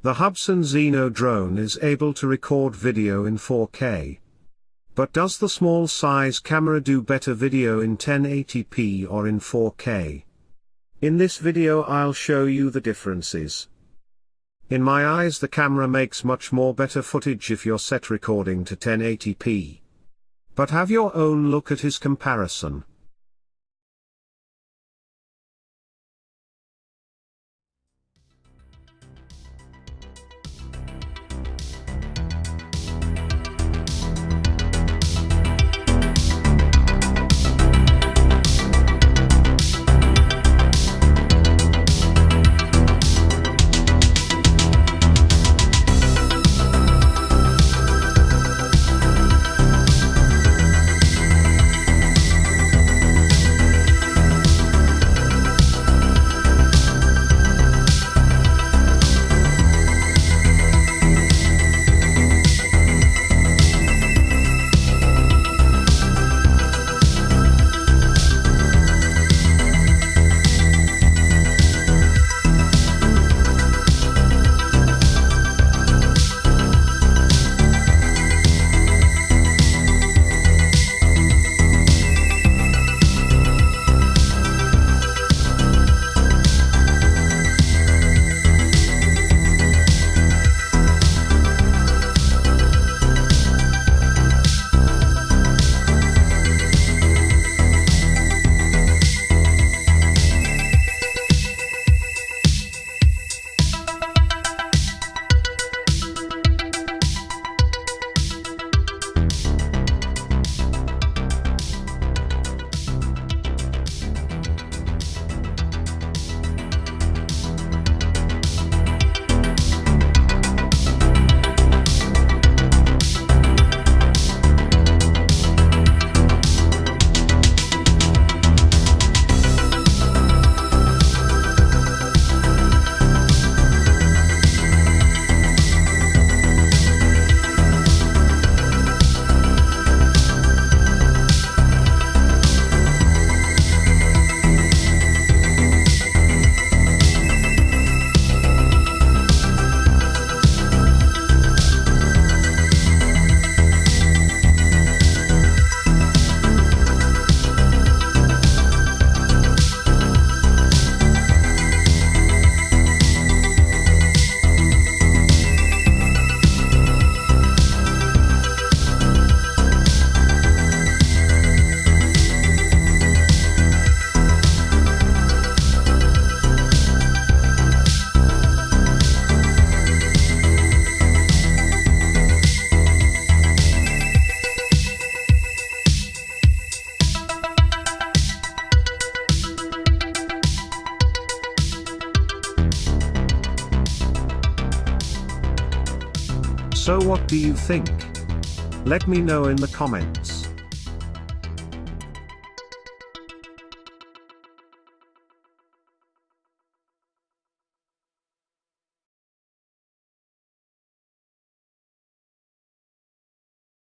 The Hubsan Zino drone is able to record video in 4K. But does the small size camera do better video in 1080p or in 4K? In this video I'll show you the differences. In my eyes the camera makes much more better footage if you're set recording to 1080p. But have your own look at his comparison. So what do you think? Let me know in the comments.